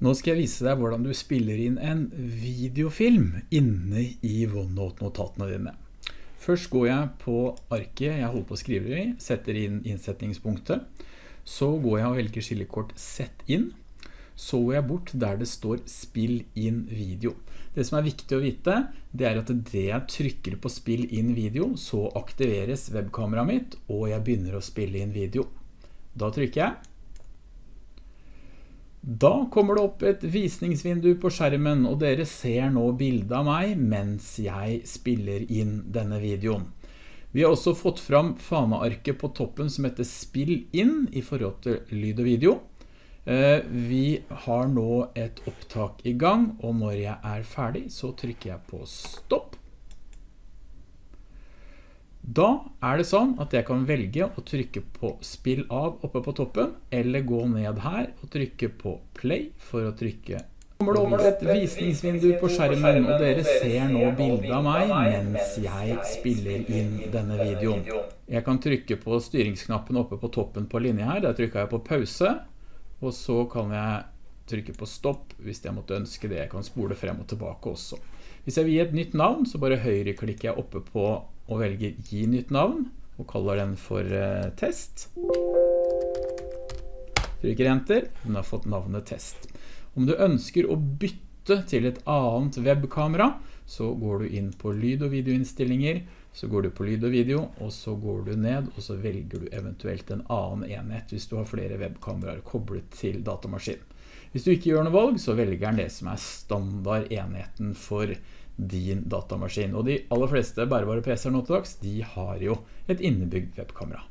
Nå skal jeg vise deg hvordan du spiller inn en videofilm inne i OneNote-notatene dine. Først går jeg på arket jeg holder på å skrive i, setter inn innsetningspunktet. Så går jeg og velger skillekort Sett inn. Så går jeg bort der det står Spill inn video. Det som er viktig å vite, det er at det jeg trykker på Spill inn video, så aktiveres webkameraet mitt, og jeg begynner å spille inn video. Da trykker jeg. Da kommer det opp et visningsvindu på skjermen, og dere ser nå bildet av meg mens jeg spiller inn denne videoen. Vi har også fått fram fanearket på toppen som heter Spill inn i forhold til lyd og video. Eh, vi har nå et opptak i gang, og når jeg er ferdig så trykker jeg på stopp. Da er det sånn at jeg kan velge å trykke på spill av oppe på toppen, eller gå ned her og trykke på play for å trykke kommer det over et visningsvindu på skjermen, og dere ser nå bildet av meg mens jeg spiller inn denne videoen. Jeg kan trykke på styringsknappen oppe på toppen på linje her, der trykker jeg på pause, og så kan jeg trykke på stopp hvis jeg måtte ønske det. Jeg kan spole frem og tilbake også. Hvis jeg vil gi et nytt navn, så bare høyreklikker jeg oppe på og velger gi nytt navn, og kaller den for uh, test. Trykker enter, den har fått navnet test. Om du ønsker å bytte til et annet webkamera, så går du inn på lyd- og videoinnstillinger, så går du på lyd og video, og så går du ned, og så velger du eventuelt en annen enhet hvis du har flere webkameraer koblet til datamaskinen. Hvis du ikke gjør noe valg, så velger den det som er standard enheten for din datamaskin. Og de aller fleste bærebare PC-er nå til dags, de har jo et innebygd webkamera.